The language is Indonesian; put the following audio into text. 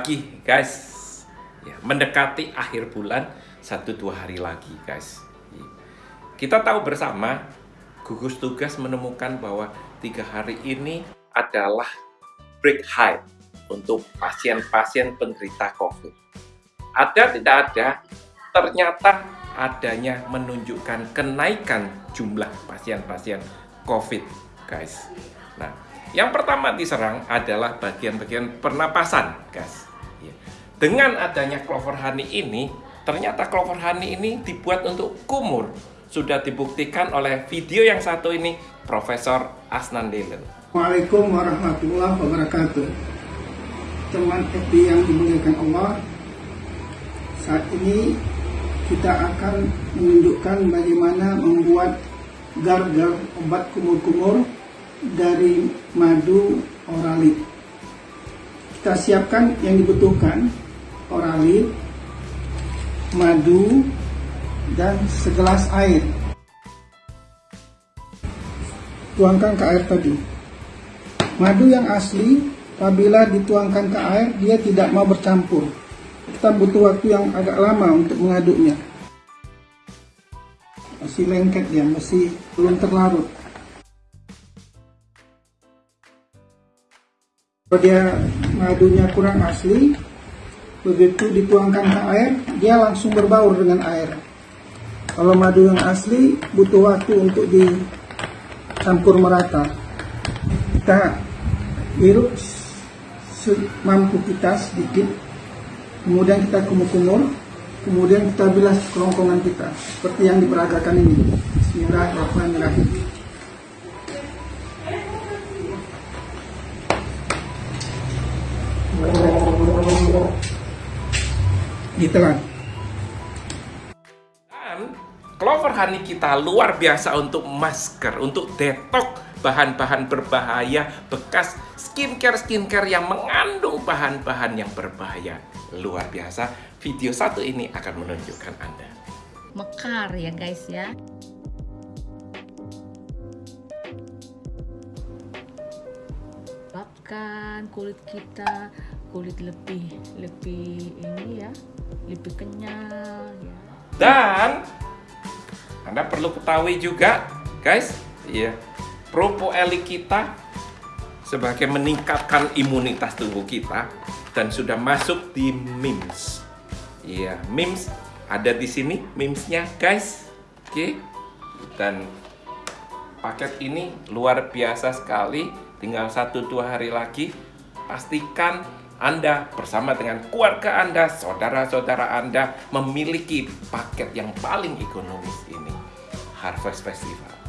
lagi guys ya, mendekati akhir bulan satu dua hari lagi guys kita tahu bersama gugus tugas menemukan bahwa tiga hari ini adalah break high untuk pasien-pasien penderita COVID. Ada tidak ada, ternyata adanya menunjukkan kenaikan jumlah pasien-pasien COVID, guys. Nah, yang pertama diserang adalah bagian-bagian pernapasan, guys. Dengan adanya clover honey ini, ternyata clover honey ini dibuat untuk kumur. Sudah dibuktikan oleh video yang satu ini, Profesor Asnan Delen. Waalaikumsalam warahmatullahi wabarakatuh. Teman FB yang dimuliakan Allah, saat ini kita akan menunjukkan bagaimana membuat gar-gar obat kumur-kumur dari madu oralit. Kita siapkan yang dibutuhkan oralit, madu, dan segelas air. Tuangkan ke air tadi. Madu yang asli, apabila dituangkan ke air, dia tidak mau bercampur. Kita butuh waktu yang agak lama untuk mengaduknya. Masih lengket dia, masih belum terlarut. Kalau dia madunya kurang asli, begitu dituangkan ke air, dia langsung berbaur dengan air. Kalau madu yang asli, butuh waktu untuk dicampur merata. Kita hirup semampu kita sedikit, kemudian kita kumur-kumur, kemudian kita bilas kerongkongan kita, seperti yang diperagakan ini. Bismillahirrahmanirrahim. Ditelan. Dan clover honey kita luar biasa untuk masker, untuk detok bahan-bahan berbahaya bekas skincare-skincare yang mengandung bahan-bahan yang berbahaya. Luar biasa, video satu ini akan menunjukkan Anda. Mekar ya guys ya. Sebabkan kulit kita kulit lebih lebih ini ya lebih kenyal ya. Dan Anda perlu ketahui juga, guys, ya, propoelik kita sebagai meningkatkan imunitas tubuh kita dan sudah masuk di MIMS. Iya, MIMS ada di sini MIMS-nya, guys. Oke. Dan paket ini luar biasa sekali. Tinggal satu dua hari lagi. Pastikan anda bersama dengan keluarga Anda, saudara-saudara Anda memiliki paket yang paling ekonomis ini. Harvest Festival.